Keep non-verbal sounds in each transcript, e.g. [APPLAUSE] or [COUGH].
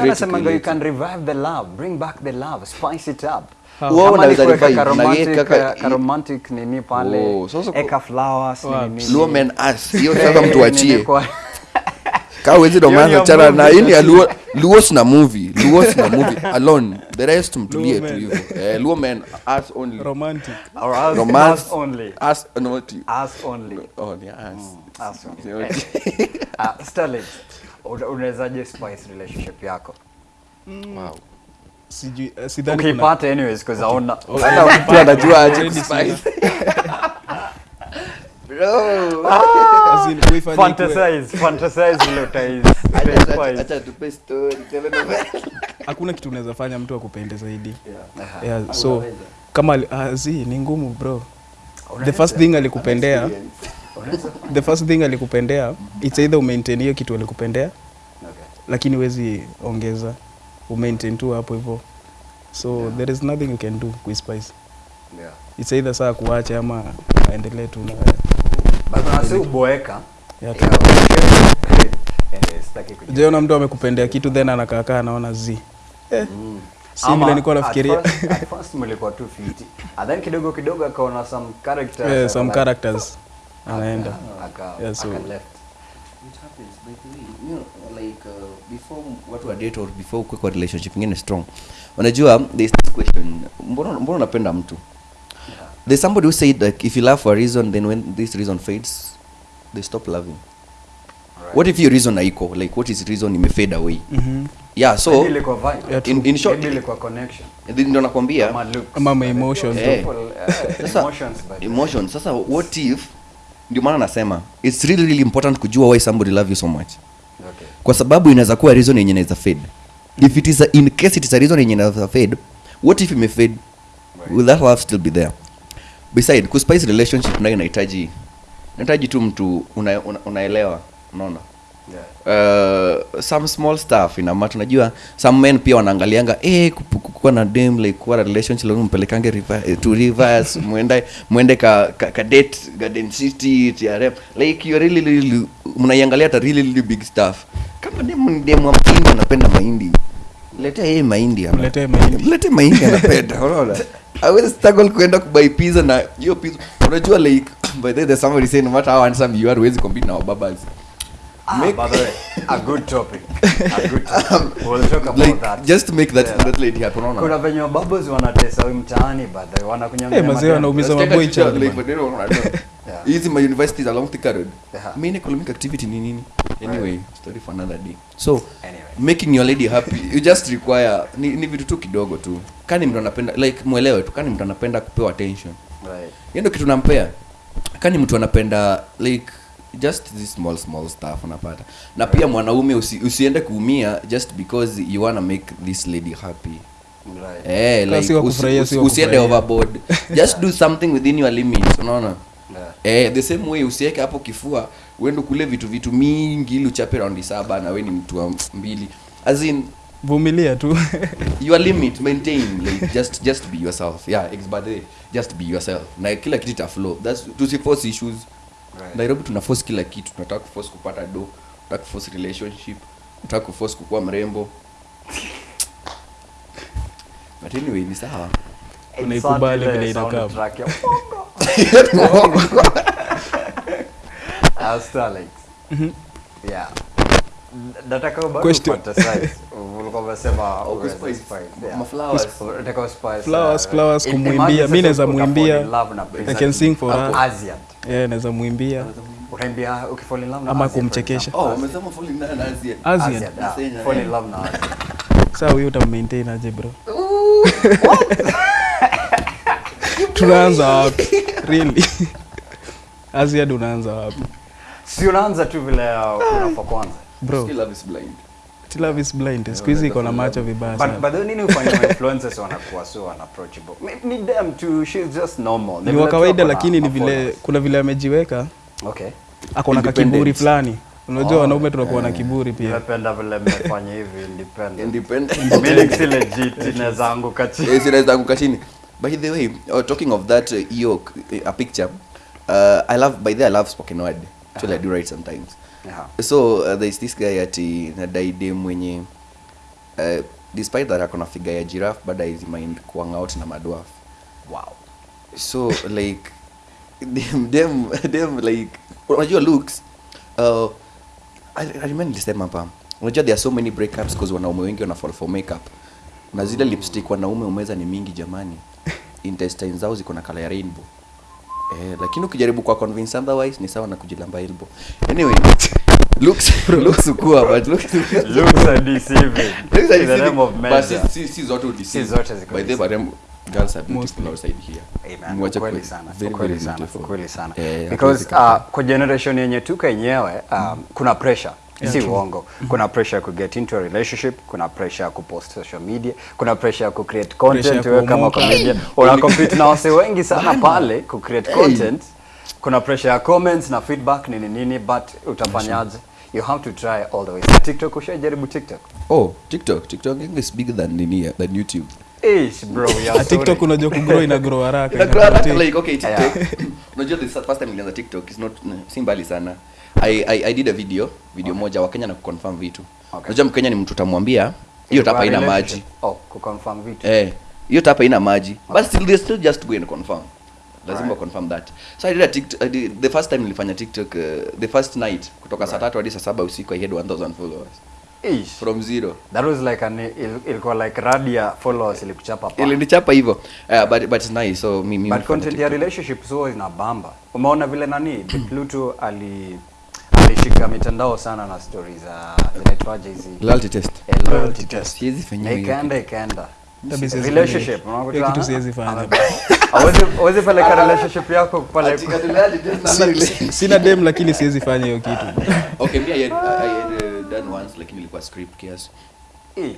Wase create wanasemanga you can revive the love, bring back the love, spice it up. Wewe unaweza revive, ka na romantic, ka- ka romantic nini pale, Oh, eka flowers nini. Luo men us. Hiyo sasa [LAUGHS] mtu achie. Kaa wezi romance ni na ini sasa. [LAUGHS] Luo sina movie. Luo sina movie [LAUGHS] alone. The rest mtulie tu hivyo. Eh, Luo men us only. romantic Or us- Romance us only. Us not you. Us only. Oh, ni ass. Us only. Ah, Sterling, unawezaje spice relationship yako Wow. sijui sidhani kuna- ukipata anyways because aona Hata mtu anajua aje Already kuspice. Bro. [LAUGHS] fantasize fantasize vile Acha- acha- spice. acha tupe story, telenovela. hakuna kitu unaweza fanya mtu akupende zaidi Yeah. yeah, so kama uh, zi ni ngumu bro the first thing alikupendea [LAUGHS] the first thing alikupendea it's either umaintain hiyo kitu alikupendea Okay. lakini huwezi ongeza umaintain tu hapo hivyo. So yeah. there is nothing you can do kuispice Yeah. it's either saa kuache ama aendelee tu uboeka. Kuji- jeona mtu amekupendea kitu then anakaakaa anaona z eh, si Ama vile nilikuwa nafikiria? at [LAUGHS] first mlikuwa tu fiti. And then kidogo kidogo akaona some characters yeah, some characters anaenda Yeah, so- aka left. It happens, by the way. You know, like, uh, before watu wa date or before ukue kwa relationship ingine strong unajua there's this question mbona mbona unapenda mtu there's somebody who said like if you love for a reason then when this reason fades they stop loving right. what if your reason haiko like what is reason imefade away Mhm. yeah so. Yeah, in, in short ndio nakwambia Ama. Emotions. Eh. People, eh, Sasa, emotions, but- emotions sasa what if ndio maana nasema it's really really important kujua why somebody love you so much. Okay. kwa sababu inaweza kuwa reason yenye inaweza fade. If it is a, in case it is a reason yenye inaweza fade what if imefade will that love still be there? Beside kuspice relationship nayo inahitaji inahitaji tu mtu unaelewa una, una, unaona Yeah. uh, some small stuff ina matter najua some men pia wanaangalianga eh kukua na dem like kuwa na relationship lazima mpelekange river, eh, to rivers [LAUGHS] mwende mwende ka, ka, ka date garden city trm like you really really mnaiangalia hata really really big stuff. Kama dem dem wa mahindi anapenda mahindi letea yeye mahindi Mletee mahindi. mlete mahindi anapenda [LAUGHS] unaona? Awezi struggle kuenda kubai pizza na hiyo pizza. Unajua like [COUGHS] by the way there's somebody saying no matter how handsome you are huwezi compete na wababas Ah, Make- by the way, a good topic. A good topic. [LAUGHS] We'll talk about like that. just make that Yeah. that lady happy unaona kuna venye wababos wanatesa huyu mtaani but wanakunyang'anya Eh, mazee wanaumiza Let's take maboy a picture, child, like, but you know, I don't know. Yeah. hizi my universities along Thika road main economic activity ni nini anyway story for another day so Anyway. making your lady happy you just require ni, ni vitu tu kidogo tu kani mtu anapenda like mwelewe tu kani mtu anapenda kupewa attention Right. kitu nampea kani mtu anapenda like just this small small stuff unapata. Na pia mwanaume usi, usiende kuumia just because you wanna make this lady happy. Right. Eh, like, si usi- usi- usiende overboard. Just do something within your limits unaona? Yeah. eh, the same way usiweke hapo kifua uende kule vitu vitu mingi ili uchape raundi saba na we ni mtu wa mbili. As in vumilia tu. [LAUGHS] your limit maintain like just just be yourself. Yeah ex- just be yourself. Na kila kitu ta flow. That's to tusiforce issues Right. nairobi tuna force kila kitu. Tunataka kuforce kupata do. Tunataka kuforce relationship. Tunataka kuforce kukuwa mrembo. But anyway ni sawa. Unaikubali vile inakaa. ya Ah, [LAUGHS] [LAUGHS] Starlings. Yeah. Nataka Oh, uh, flowers, kumwimbia. imagine Mi naweza mwimbia. fall in love na I can sing for her. Asian. yeah, naweza mwimbia Utaimbia ukifall in love Ama kumchekesha. example. oh umesema fall in love na Asian. Asian, Fall in love na Asian. saa huyu utammaintain aje bro. [LAUGHS] Tunaanza wapi? Really? [LAUGHS] Aziad unaanza wapi? Si unaanza tu vile uh, kwanza bro. Still love is blind. Still love is blind. Siku hizi iko na macho vibaya But, sana. but then nini ufanye influencers [LAUGHS] wanakuwa so unapproachable? Them to she's just normal. ni wa kawaida lakini ni vile kuna vile amejiweka. Okay. ako na kakiburi fulani. Unajua Oh, wanaume tunakuwa na kiburi pia. Napenda vile mmefanya hivi independent. independent. Mimi si legit inaweza anguka chini. Eh, zinaweza anguka chini. By the way uh, talking of that uh, hiyo uh, a picture. Uh, i love by the i love spoken word. Actually i do write sometimes Yeah. so uh, there's this guy ati nadaide mwenye uh, despite that akona figure ya giraffe but i mind kuang out na madwarf. Wow. So like them, them, them like unajua looks uh, I, I remember nilisema hapa unajua there are so many breakups because wanaume wengi wana fall for makeup. Na zile lipstick wanaume umeza ni mingi jamani. [LAUGHS] Intestines zao ziko na kala ya rainbow eh, lakini ukijaribu kwa convince otherwise ni sawa na kujilamba elbow. Anyway looks [LAUGHS] looks ukua but looks looks are [LAUGHS] deceiving. Looks are deceiving, of but si- si- si zote udeceive. Si zote ziko By the way, girls are beautiful Mostly. outside here. Amen. Mwache Ukweli kwe- sana. very sana. Kweli sana. Eh, because uh, kwa generation yenye tuko yenyewe um, kuna pressure Yeah, si uongo. Kuna pressure ya kuget into a relationship kuna pressure ya kupost social media kuna pressure ya kucreate content wewe kama comedian una compete na wase wengi sana pale kucreate content. Kuna pressure ya comments na feedback nini nini but utafanyaje you have to try all the way tiktok ushajaribu tiktok? Oh, TikTok. TikTok is bigger than nini, than YouTube. Ish, bro, yeah, Ah, tiktok unajua kugrow ina grow haraka Ina ina grow haraka, like okay, TikTok. [LAUGHS] Unajua the first time nilianza TikTok is not si mbali sana. I, I, I did a video, video okay. moja wa Kenya na kuconfirm vitu. Okay. Unajua Mkenya ni mtu utamwambia hiyo tapa ina maji. Oh, kuconfirm vitu. Eh, hiyo tapa ina maji. Okay. But still they still just go and confirm. Lazima right. confirm that. So I did a TikTok, I did, the first time nilifanya TikTok uh, the first night kutoka saa tatu hadi saa saba usiku I had 1000 followers Ish. from zero. That was like an il- ilikuwa like radia followers ilikuchapa pa. ilinichapa hivyo uh, but, but it's nice so mimi mi But content ya relationship so ina bamba. Umeona vile nani [CLEARS THROAT] Pluto ali alishika mitandao sana na story za zinaitwaje hizi Loyalty test. Eh, loyalty test. Siwezi fanya hiyo ikaenda ikaenda. Relationship, unakuta- kitu siwezi fanya. Hawezi hawezi kwa relationship yako pale. Sina dem lakini siwezi fanya hiyo kitu okay mimi I had, I had uh, done once lakini ilikuwa script kiasi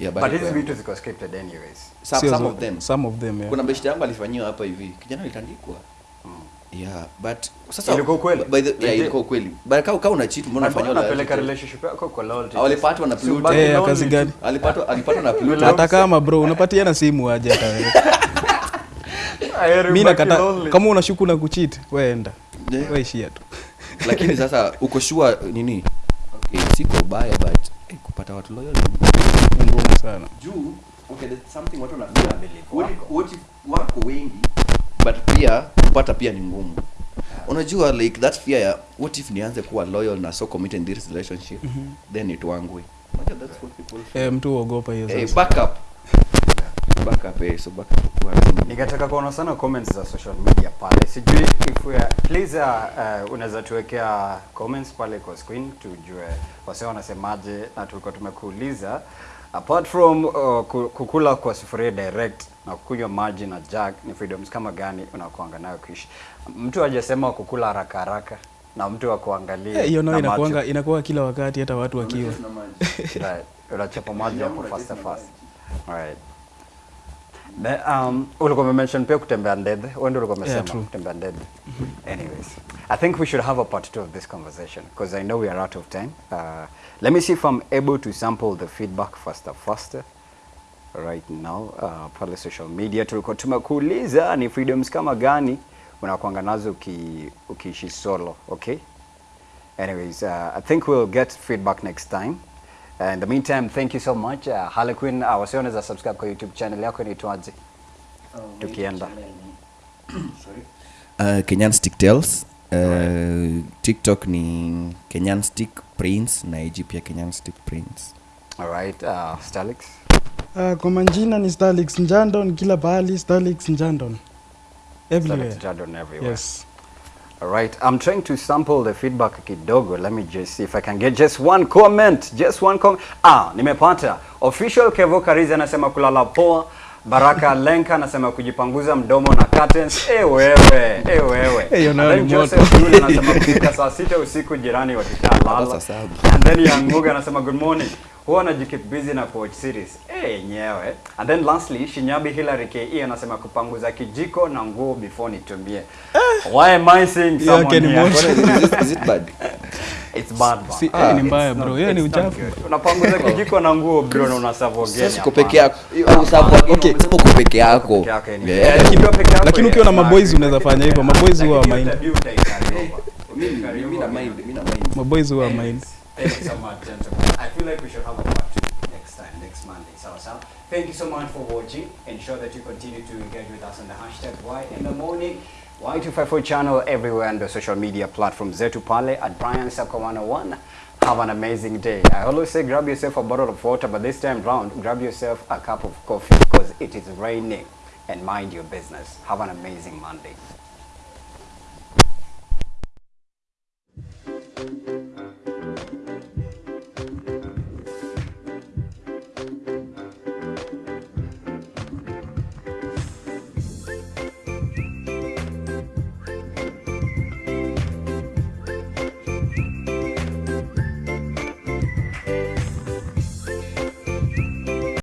Yeah, but hizi vitu ziko scripted anyways. some, some of them some of them yeah. kuna beshte yangu alifanyiwa hapa hivi kijana alitandikwa yeah but sasa Ilikuwa ukweli? by the yeah Legit? ilikuwa ukweli but kama kama una cheat mbona unafanya mbona unapeleka relationship yako kwa loyalty? Walipatwa na Pluto. Eh, ya kazi gani? alipatwa alipatwa na Pluto hata kama bro unapatiana simu aje hata wewe. [LAUGHS] Heri nakata kama unashuku na kuchit weenda Yeah. waishia tu [LAUGHS] lakini sasa uko sure nini okay siko ubaya but hey, kupata watu loyal ngumu sana juu okay there's something watu wako wengi but pia kupata pia ni ngumu. Unajua like that fear ya what if nianze kuwa loyal na so committed in this relationship? Mm -hmm. then it wangwe unajua that's what people feel. eh, mtu uogopa hiyo hey, sasa. back up. Back up eh, so back up. Kwa nikataka kuona sana comments za social media pale. Sijui if we are, please uh, uh, unaweza tuwekea comments pale kwa screen tujue wase wanasemaje, na tulikuwa tumekuuliza apart from uh, kukula kwa sufuria direct na kunywa maji na jug, ni freedoms kama gani unakuanga nayo kuishi? Mtu hajasema kukula haraka haraka na mtu wa kuangalia Eh, hiyo nayo macho. inakuanga inakuwa kila wakati hata watu wakiwa Right. Unachapa maji hapo fast fast. Alright. Ne, um, ulikuwa umemention pia kutembea ndege. Wewe ndio ulikuwa umesema true. kutembea ndege. Anyways, I think we should have a part two of this conversation because I know we are out of time. Uh, let me see if I'm able to sample the feedback faster faster. Right now, uh, pale social media tulikuwa tumekuuliza ni freedoms kama gani unakuanga nazo uki, ukiishi solo, okay? Anyways, uh, I think we'll get feedback next time. Uh, in the meantime, thank you so much. Uh, Harlequin, uh, wasi wanaweza subscribe kwa YouTube channel yako inaitwaje? Tukienda. [CLEARS THROAT] uh, kenyan stick tales uh, tiktok ni kenyan stick prince na ig pia kenyan stick prince All right, uh, Stalix. Uh, kwa majina ni Starlix Njandon, kila pahali Starlix Njandon. Everywhere. Stalix Njandon everywhere. Yes. All right, I'm trying to sample the feedback kidogo. Let me just see if I can get just one comment. Just one comment. Ah, nimepata. Official Kevo Karizi anasema kulala poa. Baraka Lenka anasema kujipanguza mdomo na curtains. Eh wewe, eh wewe. Hey, ni moto. Joseph Yule anasema kufika saa sita usiku jirani wakishalala. And then Yanguga anasema good morning. Huwa anajikeep busy na coach series. Eh yenyewe. And then lastly Shinyabi Hillary KE anasema kupanguza kijiko na nguo before nitumie. Why am I saying someone yeah, ni here? is, it, is it bad [LAUGHS] It's bad bro. Si- Ah, ni mbaya, bro. Yeye ni uchafu. Unapanguza kijiko na nguo bro na sasa uko peke yako Okay. uko peke yako lakini ukiona ukiwa na maboys unaweza fanya hivyo. Maboys huwa mind. [LAUGHS] Mimi- mimi na mind mimi na mind maboys huwa mind Thank you so much, gentlemen. I feel like we should have a part two next time. next Monday. Sawa sawa. thank you so much for watching. Ensure that you continue to engage with us on the hashtag Why in the Morning. Y254 channel everywhere on the social media platform zetu pale at Brian Sako 101. Have an amazing day. I always say grab yourself a bottle of water, but this time round, grab yourself a cup of coffee because it is raining and mind your business. Have an amazing Monday.